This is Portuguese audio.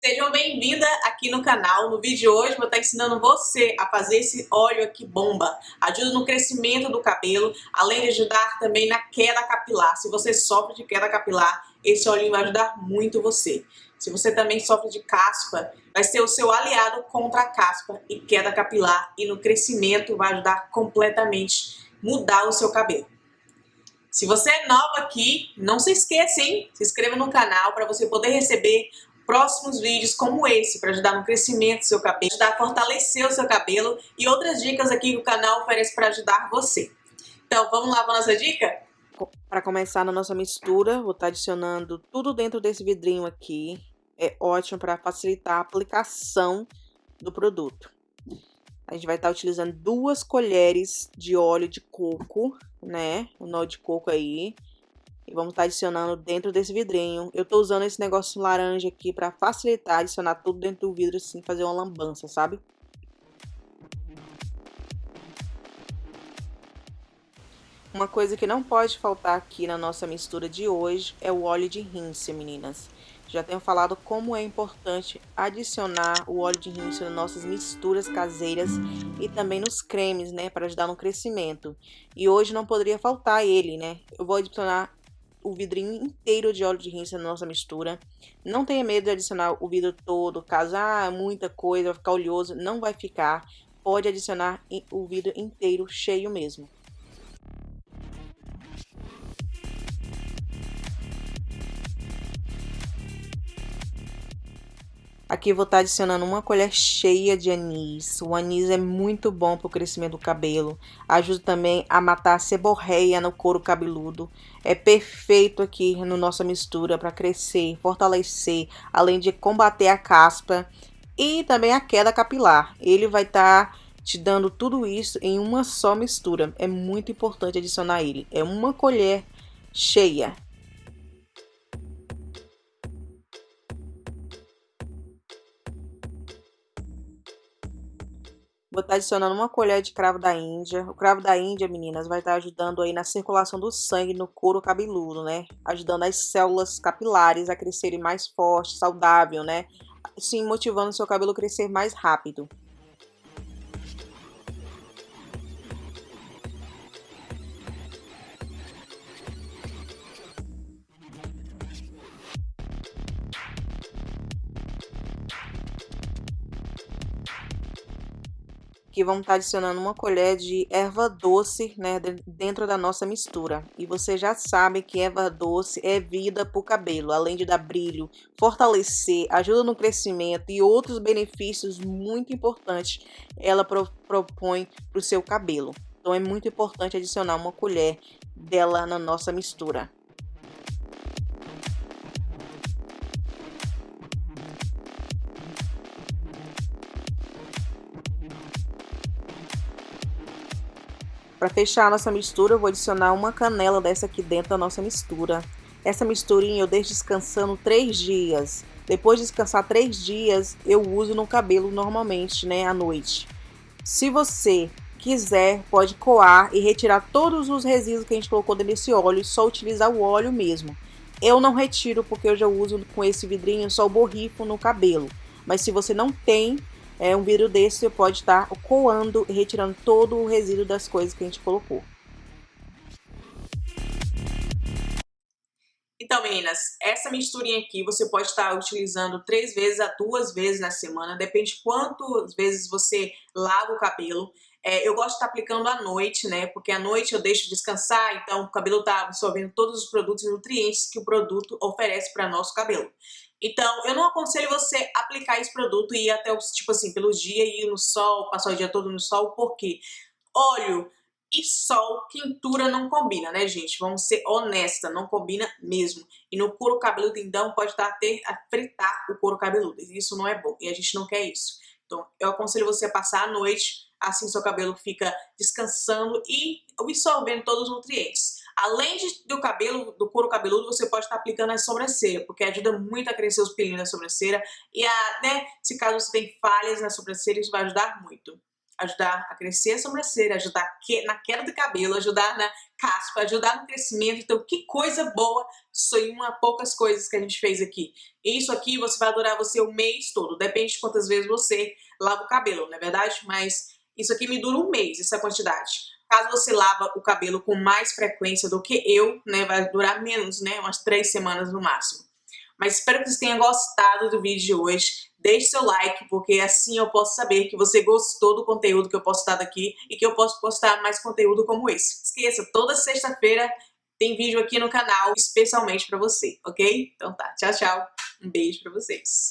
Sejam bem-vindas aqui no canal. No vídeo de hoje vou estar ensinando você a fazer esse óleo aqui bomba. Ajuda no crescimento do cabelo, além de ajudar também na queda capilar. Se você sofre de queda capilar, esse óleo vai ajudar muito você. Se você também sofre de caspa, vai ser o seu aliado contra a caspa e queda capilar. E no crescimento vai ajudar completamente mudar o seu cabelo. Se você é nova aqui, não se esqueça, hein? Se inscreva no canal para você poder receber próximos vídeos como esse para ajudar no crescimento do seu cabelo, ajudar a fortalecer o seu cabelo e outras dicas aqui que o canal oferece para ajudar você. Então, vamos lá para nossa dica? Para começar na nossa mistura, vou estar tá adicionando tudo dentro desse vidrinho aqui. É ótimo para facilitar a aplicação do produto. A gente vai estar tá utilizando duas colheres de óleo de coco, né? O nó de coco aí. E vamos estar tá adicionando dentro desse vidrinho. Eu tô usando esse negócio laranja aqui para facilitar, adicionar tudo dentro do vidro assim, fazer uma lambança, sabe? Uma coisa que não pode faltar aqui na nossa mistura de hoje é o óleo de rinse, meninas. Já tenho falado como é importante adicionar o óleo de rinse nas nossas misturas caseiras e também nos cremes, né, para ajudar no crescimento. E hoje não poderia faltar ele, né? Eu vou adicionar o vidrinho inteiro de óleo de rinse na nossa mistura. Não tenha medo de adicionar o vidro todo, caso ah, muita coisa, vai ficar oleoso, não vai ficar. Pode adicionar o vidro inteiro cheio mesmo. Aqui vou estar tá adicionando uma colher cheia de anis. O anis é muito bom para o crescimento do cabelo. Ajuda também a matar a seborreia no couro cabeludo. É perfeito aqui no nossa mistura para crescer, fortalecer, além de combater a caspa e também a queda capilar. Ele vai estar tá te dando tudo isso em uma só mistura. É muito importante adicionar ele. É uma colher cheia. Vou estar adicionando uma colher de cravo da Índia. O cravo da Índia, meninas, vai estar ajudando aí na circulação do sangue no couro cabeludo, né? Ajudando as células capilares a crescerem mais forte, saudável, né? Sim, motivando seu cabelo a crescer mais rápido. Aqui vamos estar tá adicionando uma colher de erva doce, né, dentro da nossa mistura. E você já sabe que erva doce é vida para o cabelo, além de dar brilho, fortalecer, ajuda no crescimento e outros benefícios muito importantes ela pro, propõe para o seu cabelo. Então é muito importante adicionar uma colher dela na nossa mistura. Para fechar a nossa mistura, eu vou adicionar uma canela dessa aqui dentro da nossa mistura. Essa misturinha eu deixo descansando três dias. Depois de descansar três dias, eu uso no cabelo normalmente, né, à noite. Se você quiser, pode coar e retirar todos os resíduos que a gente colocou desse óleo e só utilizar o óleo mesmo. Eu não retiro porque eu já uso com esse vidrinho só o borrifo no cabelo. Mas se você não tem, é, um vidro desse pode estar coando e retirando todo o resíduo das coisas que a gente colocou. Então, meninas, essa misturinha aqui você pode estar utilizando três vezes a duas vezes na semana, depende de quantas vezes você lava o cabelo. É, eu gosto de estar aplicando à noite, né? Porque à noite eu deixo descansar, então o cabelo está absorvendo todos os produtos e nutrientes que o produto oferece para nosso cabelo. Então, eu não aconselho você aplicar esse produto e ir até, tipo assim, pelo dia e ir no sol, passar o dia todo no sol, porque óleo e sol, quintura não combina, né, gente? Vamos ser honesta, não combina mesmo. E no couro cabeludo, então, pode estar até a fritar o couro cabeludo. Isso não é bom e a gente não quer isso. Então, eu aconselho você a passar a noite, assim seu cabelo fica descansando e absorvendo todos os nutrientes. Além de, do cabelo, do couro cabeludo, você pode estar aplicando a sobrancelha, porque ajuda muito a crescer os pelinhos da sobrancelha. E a, né, se caso você tem falhas na sobrancelha, isso vai ajudar muito. ajudar a crescer a sobrancelha, ajudar na queda do cabelo, ajudar na caspa, ajudar no crescimento. Então, que coisa boa, em uma poucas coisas que a gente fez aqui. Isso aqui você vai adorar você o mês todo, depende de quantas vezes você lava o cabelo, não é verdade? Mas isso aqui me dura um mês, essa quantidade. Caso você lava o cabelo com mais frequência do que eu, né, vai durar menos, né, umas três semanas no máximo. Mas espero que vocês tenham gostado do vídeo de hoje. Deixe seu like, porque assim eu posso saber que você gostou do conteúdo que eu posto daqui e que eu posso postar mais conteúdo como esse. Esqueça, toda sexta-feira tem vídeo aqui no canal especialmente para você, ok? Então tá, tchau, tchau. Um beijo para vocês.